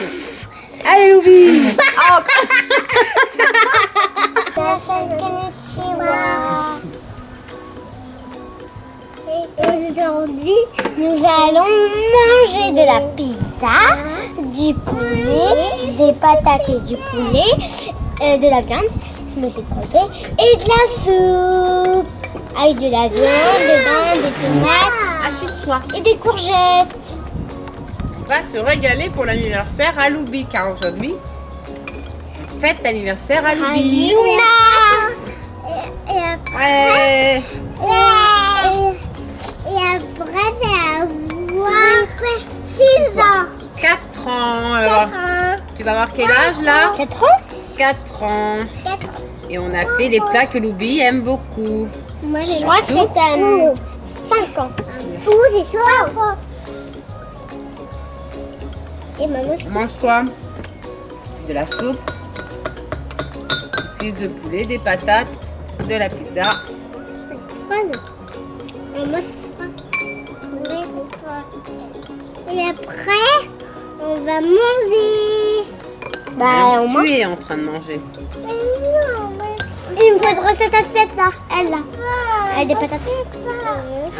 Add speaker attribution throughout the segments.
Speaker 1: Allez, Loubi oh.
Speaker 2: Aujourd'hui, nous allons manger de la pizza, du poulet, des patates et du poulet, euh, de la viande, je me suis trompée, et de la soupe. Avec de la viande, dedans, des tomates
Speaker 1: Assieds-toi.
Speaker 2: et des courgettes.
Speaker 1: Va se régaler pour l'anniversaire à Loubi, car aujourd'hui, fête d'anniversaire à Loubi.
Speaker 2: Et, après,
Speaker 1: Ouais.
Speaker 2: et, et après, c'est avoir 6 ans.
Speaker 1: 4 ans. Alors,
Speaker 2: 4 ans.
Speaker 1: tu vas avoir quel âge là?
Speaker 2: 4 ans
Speaker 1: 4 ans.
Speaker 2: 4 ans.
Speaker 1: Et on a fait des plats que Loubi aime beaucoup.
Speaker 2: Moi, je crois que c'est à 5 ans. Tout, c'est ça. Et maman,
Speaker 1: Mange-toi de la soupe, cuisse de poulet, des patates, de la pizza.
Speaker 2: Et après, on va manger. Bah, on
Speaker 1: tu es en train de manger.
Speaker 2: Il me faudrait cette assiette là, elle là. Elle a des patates.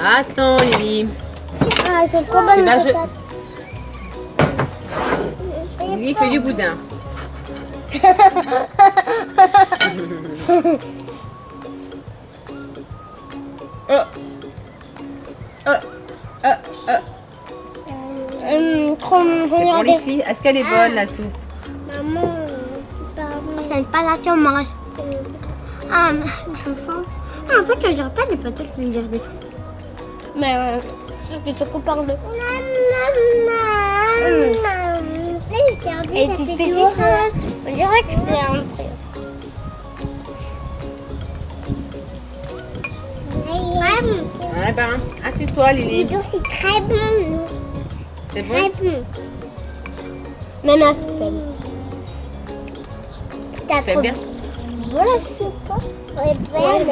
Speaker 1: Attends Lily.
Speaker 2: Ah, elles sont trop bonnes
Speaker 1: Tu vas
Speaker 2: les
Speaker 1: je- Lily fait du boudin. oh. Oh. Oh. Oh.
Speaker 2: Hum, trop
Speaker 1: C'est pour les filles. Est-ce qu'elle est bonne la soupe?
Speaker 2: Maman, c'est pas pas là qu'on mange. Ah. Ah, en fait, on dirait pas des patates, on dirait des. Mais euh, je te compare le. Et petites pétites, on dirait que c'est un truc.
Speaker 1: Eh ben, assieds-toi Lily.
Speaker 2: c'est très bon.
Speaker 1: C'est bon?
Speaker 2: Très bon. Même à T'as
Speaker 1: C'est
Speaker 2: trop
Speaker 1: bien
Speaker 2: Voilà, c'est pas. Ouais, belle.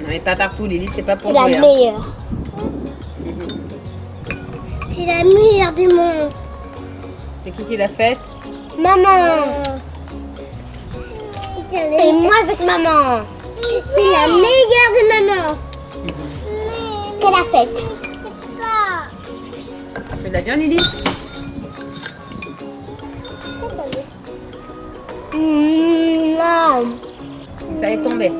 Speaker 1: Non mais pas partout Lily, c'est pas pour
Speaker 2: C'est la
Speaker 1: hein.
Speaker 2: meilleure. C'est la meilleure du monde.
Speaker 1: C'est qui qui l'a faite
Speaker 2: Maman. Et moi avec maman. C'est la meilleure de maman. Qu'elle a faite.
Speaker 1: Tu veux de la viande Lily
Speaker 2: Mmh,
Speaker 1: Ça est tombé.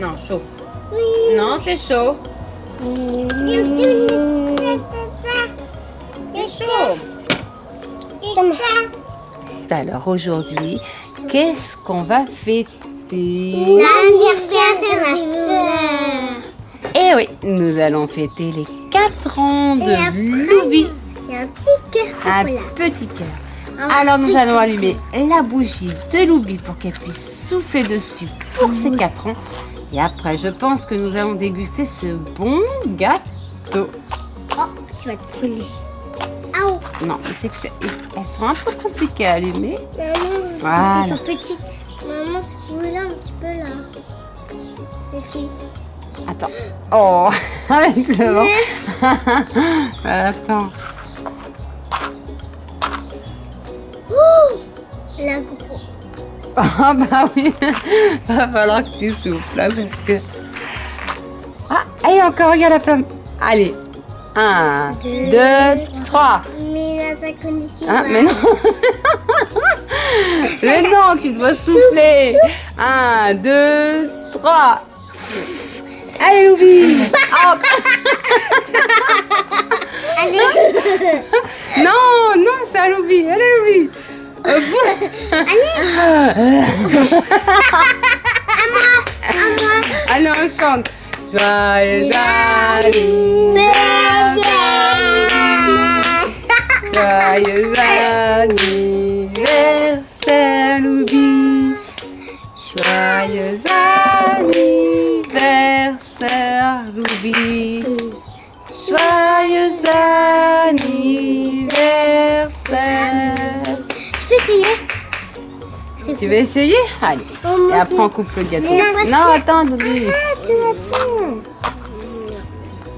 Speaker 1: Non, chaud.
Speaker 2: Oui.
Speaker 1: Non, c'est chaud. C'est chaud. Alors aujourd'hui, qu'est-ce qu'on va fêter?
Speaker 2: L'anniversaire de ma soeur.
Speaker 1: Eh oui, nous allons fêter les 4 ans de
Speaker 2: a un petit cœur.
Speaker 1: Un petit cœur. Alors nous allons allumer la bougie de Loubi pour qu'elle puisse souffler dessus pour ses 4 ans. Et après, je pense que nous allons déguster ce bon gâteau.
Speaker 2: Oh, tu vas te brûler. Ah,
Speaker 1: Non, c'est que c'est- elles sont un peu compliquées à allumer.
Speaker 2: maman,
Speaker 1: Voilà.
Speaker 2: parce qu'elles sont petites. Maman, tu peux brûler un petit peu là. Merci.
Speaker 1: Attends. Oh, avec le vent. Attends.
Speaker 2: La gros.
Speaker 1: Ah bah oui, va falloir que tu souffles là parce que... Ah, et encore, regarde la flamme. Allez, un, deux, trois.
Speaker 2: Mais là, ça
Speaker 1: Ah, mais non. mais non, tu dois souffler. Un, deux, trois. Allez, Loubi. Ah,
Speaker 2: Allez,
Speaker 1: non, non, c'est à Loubi. Allez, Loubi. Allez, on chante. Joyeux anniversaire. Joyeux anniversaire, Loubi. Joyeux anniversaire, Loubi. Joyeux anniversaire.
Speaker 2: Essayer
Speaker 1: Tu veux essayer Allez.
Speaker 2: Oh,
Speaker 1: Et après, on coupe le gâteau. Non,
Speaker 2: fais-
Speaker 1: attends, Loubi.
Speaker 2: Ah, attends.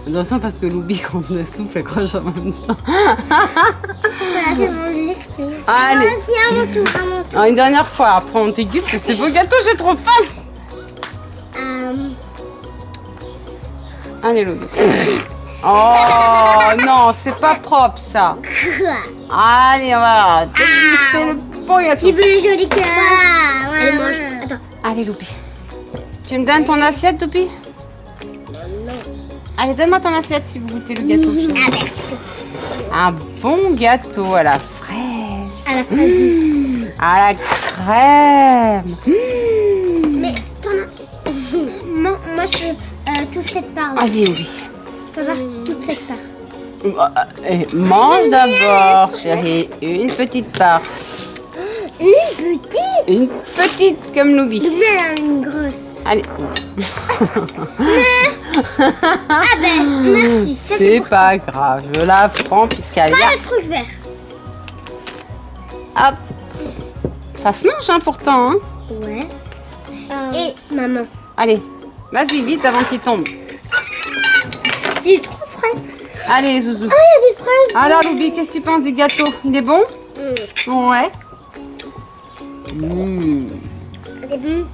Speaker 1: Attention parce que Loubi, quand on le souffle, elle croche en même temps.
Speaker 2: Voilà, bon.
Speaker 1: Allez.
Speaker 2: Vas-y, à mon tour, à mon tour.
Speaker 1: Alors, une dernière fois, après, on déguste ce beau gâteau, j'ai trop faim.
Speaker 2: Euh,
Speaker 1: Allez, Loubi. Oh non, c'est pas propre ça. Allez, on va déguster le
Speaker 2: Qui veut le joli cœur Allez, mange. Attends.
Speaker 1: Allez, Loubi. Tu me donnes ton assiette, Loubi Allez, donne-moi ton assiette si vous goûtez le gâteau.
Speaker 2: Ah, merci.
Speaker 1: Un bon gâteau à la fraise.
Speaker 2: À la fraise.
Speaker 1: À la crème. Mmh.
Speaker 2: Mais t'en as. moi, moi, je veux euh, toute cette part. là.
Speaker 1: Vas-y, Loubi.
Speaker 2: Je peux voir toute cette part.
Speaker 1: Euh, euh, mange d'abord, chérie. Une petite part.
Speaker 2: Une petite
Speaker 1: Une petite comme Loubi.
Speaker 2: Mais elle a une grosse.
Speaker 1: Allez.
Speaker 2: Ah ben, merci. Ça, c'est
Speaker 1: pas grave, je la prends puisqu'elle y
Speaker 2: pas
Speaker 1: a...
Speaker 2: le truc vert.
Speaker 1: Hop. Ça se mange hein, pourtant. Hein.
Speaker 2: Ouais. Et maman.
Speaker 1: Allez, vas-y vite avant qu'il tombe.
Speaker 2: J'ai trop frais.
Speaker 1: Allez, Zouzou.
Speaker 2: Oh, il y a des fraises.
Speaker 1: Alors, Loubi, qu'est-ce que tu penses du gâteau? Il est bon?
Speaker 2: Mm.
Speaker 1: Ouais. Mmh.
Speaker 2: C'est bon.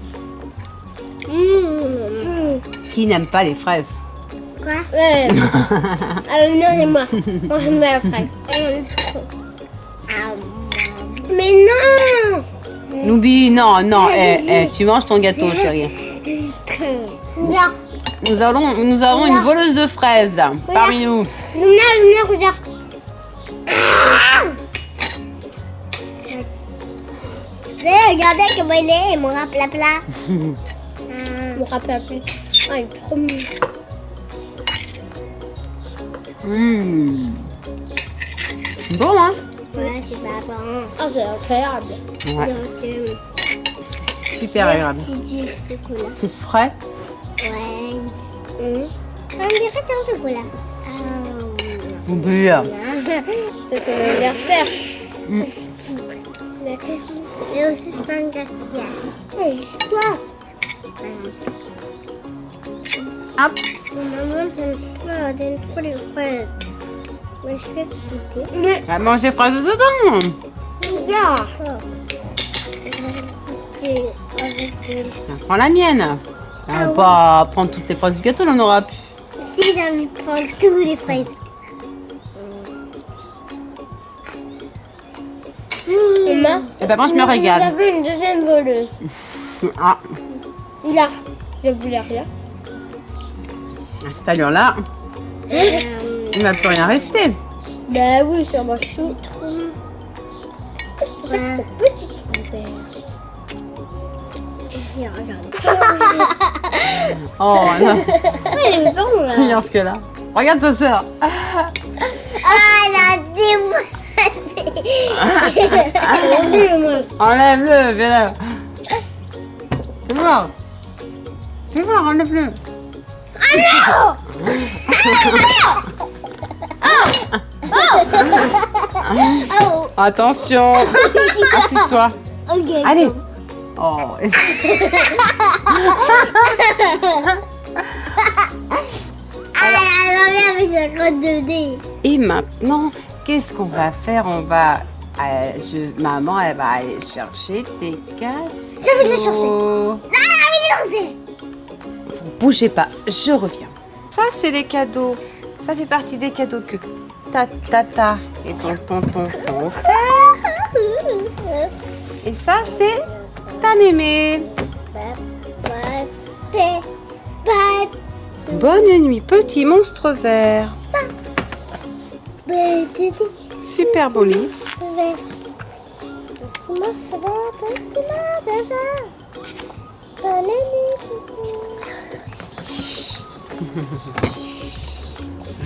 Speaker 2: Mmh.
Speaker 1: Qui n'aime pas les fraises
Speaker 2: Quoi Ouais. Alors, non, et moi. Moi, j'aime la fraise. Ah, Mais non
Speaker 1: Loubi, non, non, eh, eh, tu manges ton gâteau, chérie. Nous, allons, nous avons une voleuse de fraises parmi nous.
Speaker 2: Luna, Luna, regarde. Regardez comment il est, mon rapla-pla. Mon rapla-pla. Oh, il est trop mignon.
Speaker 1: Mmh. Bon, hein
Speaker 2: Ouais, c'est pas bon. Oh, c'est incroyable.
Speaker 1: Ouais,
Speaker 2: Donc, euh,
Speaker 1: super agréable. C'est frais.
Speaker 2: Ouais. Hum. On dirait un chocolat. Ah,
Speaker 1: Loubi.
Speaker 2: C'est ton anniversaire.
Speaker 1: Mm.
Speaker 2: Et aussi, gaspillage. Hey, quoi
Speaker 1: Hop.
Speaker 2: Maman, t'aimes trop, t'aimes trop les fraises. Mais je fais goûter. Mais,
Speaker 1: Va manger fraises dedans.
Speaker 2: regarde.
Speaker 1: Prends la mienne. On va
Speaker 2: Ah
Speaker 1: pas prendre toutes les fraises du gâteau, on en aura plus.
Speaker 2: Si j'ai envie de prendre tous les fraises. Maman,
Speaker 1: Eh ben, moi, je me régale.
Speaker 2: J'avais une deuxième voleuse.
Speaker 1: Ah,
Speaker 2: Là, je voulais rien.
Speaker 1: à cette allure-là, il ne va plus rien rester.
Speaker 2: Bah oui, ça m'a chou. C'est ouais. petit trou vert. Et regarde.
Speaker 1: Oh, non. Regarde ce que là. Regarde ta soeur.
Speaker 2: Ah, elle a déboîté.
Speaker 1: Enlève-le, viens là. Fais voir. Fais voir, enlève-le.
Speaker 2: Oh,
Speaker 1: Attention. Assieds-toi.
Speaker 2: ok.
Speaker 1: Allez. Oh.
Speaker 2: Ah, elle a avec la grotte de dés.
Speaker 1: Et maintenant, qu'est-ce qu'on va faire? On va... euh, je, maman, elle va aller chercher tes cadeaux.
Speaker 2: Je vais les chercher. Ah, elle est lancée.
Speaker 1: Bougez pas, je reviens. Ça, c'est des cadeaux. Ça fait partie des cadeaux que ta tata et ton tonton t'ont offert. Et ça, c'est ta mémé. Bonne nuit, petit monstre vert. Super beau livre.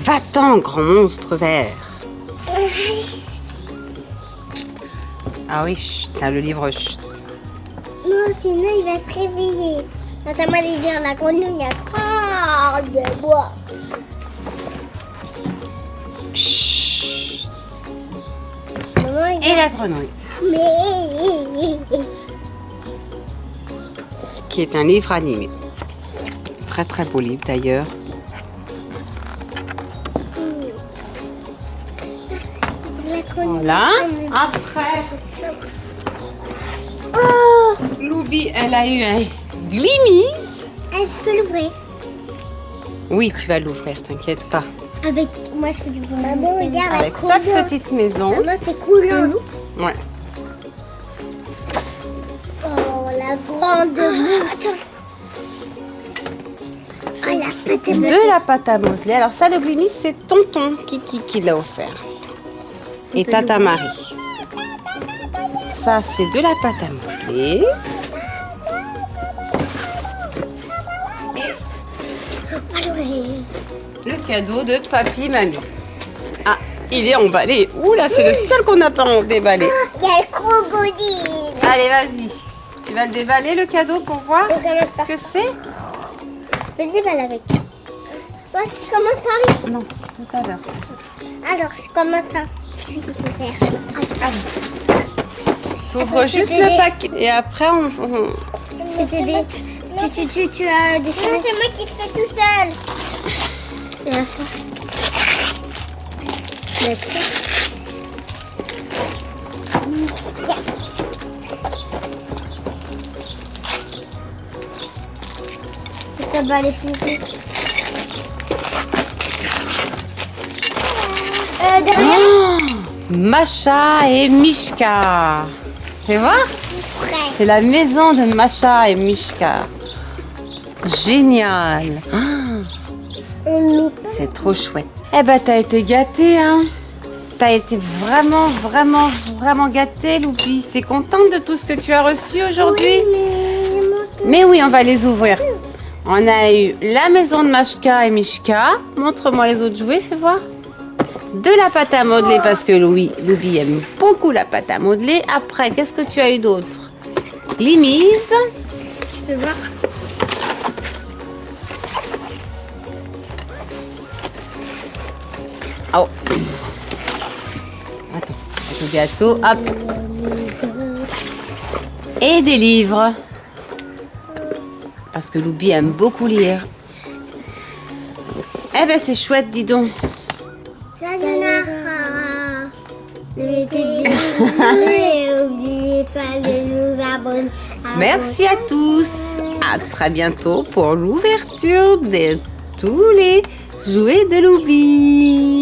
Speaker 1: Va-t'en, grand monstre vert. Ah oui, chut, t'as le livre chut.
Speaker 2: Non, sinon il va se réveiller. Notamment les dire la grenouille, il y a trop de bois.
Speaker 1: Et la grenouille.
Speaker 2: Mais...
Speaker 1: qui est un livre animé. Très très beau livre d'ailleurs. Voilà. Après,
Speaker 2: Oh
Speaker 1: Loubi, elle a eu un glimise.
Speaker 2: Est-ce que l'ouvrir?
Speaker 1: Oui, tu vas l'ouvrir, t'inquiète pas.
Speaker 2: Avec moi je fais du bon. Maman regarde
Speaker 1: Avec sa petite maison.
Speaker 2: Maman c'est coulant.
Speaker 1: Ouais.
Speaker 2: Oh la grande. Oh la pâte à
Speaker 1: De la pâte à modeler. Alors ça, le glimise, c'est tonton Kiki qui l'a offert. Et tata Marie. Ça, c'est de la pâte à modeler. Cadeau de papy mamie. Ah, il est emballé. Ouh là, c'est le seul qu'on n'a pas déballé.
Speaker 2: il y a le crocodile.
Speaker 1: Allez, vas-y. Tu vas le déballer, le cadeau, pour voir ce que c'est
Speaker 2: Je peux le déballer avec. Ouais, je commence par.
Speaker 1: Non, tout à l'heure.
Speaker 2: Alors, je commence par. Ah,
Speaker 1: Tu ouvres juste le paquet. Et après, on... on-
Speaker 2: C'était des. Tu, tu, tu, tu as des choses. c'est moi qui le fais tout seul. Là, ça. Va plus vite. Euh, derrière.
Speaker 1: Oh Macha et Mishka. Voir
Speaker 2: Prêt.
Speaker 1: C'est la maison de Macha et Mishka. Génial. C'est trop chouette. Eh ben, t'as été gâtée, hein T'as été vraiment, vraiment, vraiment gâtée, Loupi. T'es contente de tout ce que tu as reçu aujourd'hui? Mais oui, on va les ouvrir. On a eu la maison de Mashka et Mishka. Montre-moi les autres jouets, fais voir. De la pâte à modeler parce que Louis, Louis aime beaucoup la pâte à modeler. Après, qu'est-ce que tu as eu d'autre? Glimise.
Speaker 2: Peux voir.
Speaker 1: Oh. Attends, le gâteau, hop. Et des livres. Parce que Loubi aime beaucoup lire. Eh ben c'est chouette, dis donc. Merci à tous. À très bientôt pour l'ouverture de tous les jouets de Loubi.